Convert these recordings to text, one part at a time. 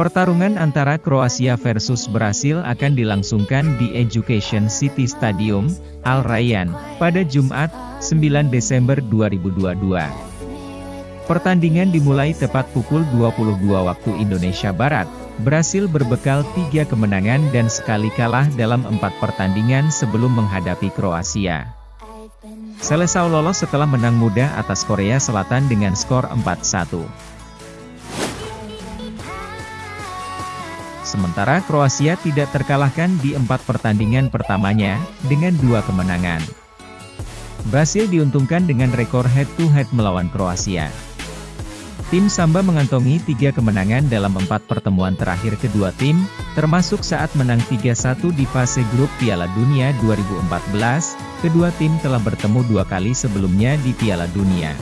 Pertarungan antara Kroasia versus Brasil akan dilangsungkan di Education City Stadium, Al Rayyan, pada Jumat, 9 Desember 2022. Pertandingan dimulai tepat pukul 22 waktu Indonesia Barat. Brasil berbekal tiga kemenangan dan sekali kalah dalam empat pertandingan sebelum menghadapi Kroasia. Selesaw lolos setelah menang mudah atas Korea Selatan dengan skor 4-1. Sementara Kroasia tidak terkalahkan di empat pertandingan pertamanya, dengan dua kemenangan. Brasil diuntungkan dengan rekor head-to-head -head melawan Kroasia. Tim Samba mengantongi tiga kemenangan dalam empat pertemuan terakhir kedua tim, termasuk saat menang 3-1 di fase grup Piala Dunia 2014, kedua tim telah bertemu dua kali sebelumnya di Piala Dunia.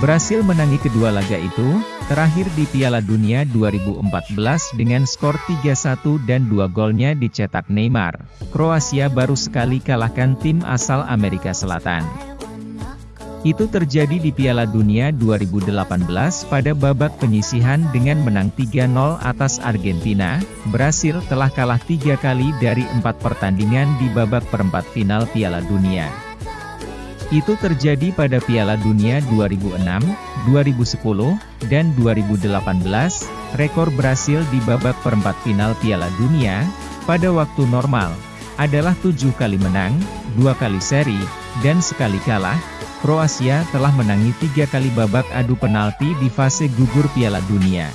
Brasil menangi kedua laga itu, terakhir di Piala Dunia 2014 dengan skor 3-1 dan dua golnya dicetak Neymar. Kroasia baru sekali kalahkan tim asal Amerika Selatan. Itu terjadi di Piala Dunia 2018 pada babak penyisihan dengan menang 3-0 atas Argentina. Brasil telah kalah tiga kali dari empat pertandingan di babak perempat final Piala Dunia. Itu terjadi pada Piala Dunia 2006, 2010, dan 2018. Rekor Brasil di babak perempat final Piala Dunia, pada waktu normal, adalah tujuh kali menang, dua kali seri, dan sekali kalah. Kroasia telah menangi tiga kali babak adu penalti di fase gugur Piala Dunia.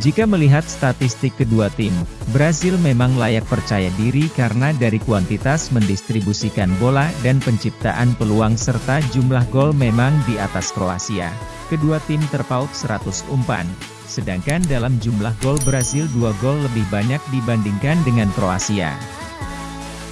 Jika melihat statistik kedua tim, Brasil memang layak percaya diri karena dari kuantitas mendistribusikan bola dan penciptaan peluang serta jumlah gol memang di atas Kroasia. Kedua tim terpaut 100 umpan, sedangkan dalam jumlah gol Brasil dua gol lebih banyak dibandingkan dengan Kroasia.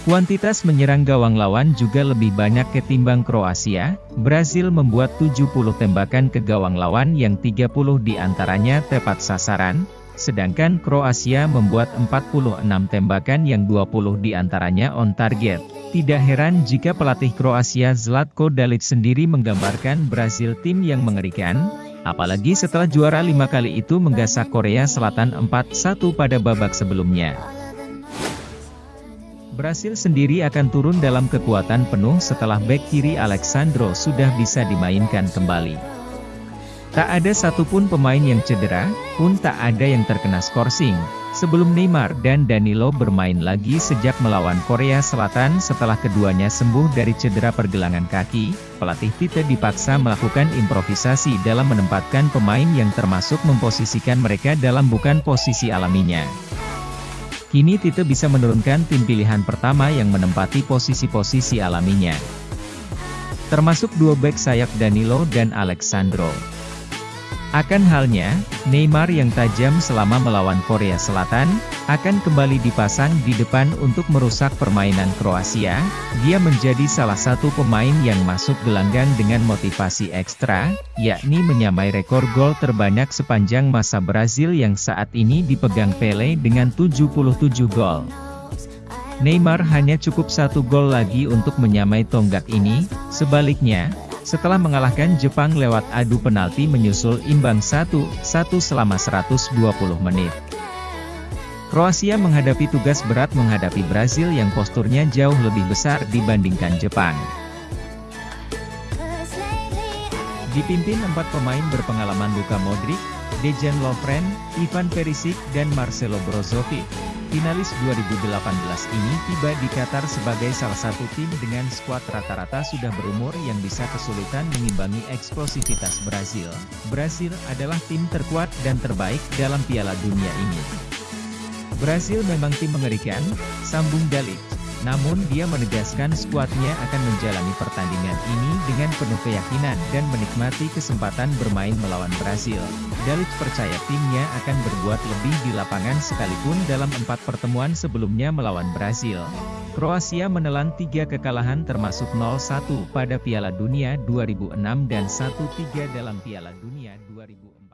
Kuantitas menyerang gawang lawan juga lebih banyak ketimbang Kroasia, Brasil membuat 70 tembakan ke gawang lawan yang 30 di antaranya tepat sasaran, sedangkan Kroasia membuat 46 tembakan yang 20 di antaranya on target. Tidak heran jika pelatih Kroasia Zlatko Dalic sendiri menggambarkan Brasil tim yang mengerikan, apalagi setelah juara lima kali itu menggasak Korea Selatan 4-1 pada babak sebelumnya. Brasil sendiri akan turun dalam kekuatan penuh setelah bek kiri Alexandro sudah bisa dimainkan kembali. Tak ada satupun pemain yang cedera, pun tak ada yang terkena skorsing, sebelum Neymar dan Danilo bermain lagi sejak melawan Korea Selatan setelah keduanya sembuh dari cedera pergelangan kaki, pelatih Tite dipaksa melakukan improvisasi dalam menempatkan pemain yang termasuk memposisikan mereka dalam bukan posisi alaminya. Kini Tite bisa menurunkan tim pilihan pertama yang menempati posisi-posisi alaminya. Termasuk dua back sayap Danilo dan Alexandro. Akan halnya, Neymar yang tajam selama melawan Korea Selatan, akan kembali dipasang di depan untuk merusak permainan Kroasia, dia menjadi salah satu pemain yang masuk gelanggang dengan motivasi ekstra, yakni menyamai rekor gol terbanyak sepanjang masa Brazil yang saat ini dipegang Pele dengan 77 gol. Neymar hanya cukup satu gol lagi untuk menyamai tonggak ini, sebaliknya, setelah mengalahkan Jepang lewat adu penalti menyusul imbang 1-1 selama 120 menit. Kroasia menghadapi tugas berat menghadapi Brazil yang posturnya jauh lebih besar dibandingkan Jepang. Dipimpin empat pemain berpengalaman Luka Modric, Dejan Lovren, Ivan Perisic dan Marcelo Brozovic. Finalis 2018 ini tiba di Qatar sebagai salah satu tim dengan skuad rata-rata sudah berumur yang bisa kesulitan mengimbangi eksplosivitas Brazil. Brazil adalah tim terkuat dan terbaik dalam Piala Dunia ini. Brazil memang tim mengerikan, sambung Dalic. Namun dia menegaskan skuadnya akan menjalani pertandingan ini dengan penuh keyakinan dan menikmati kesempatan bermain melawan Brasil. Dalic percaya timnya akan berbuat lebih di lapangan sekalipun dalam empat pertemuan sebelumnya melawan Brasil. Kroasia menelan tiga kekalahan termasuk 0-1 pada Piala Dunia 2006 dan 1-3 dalam Piala Dunia 2014.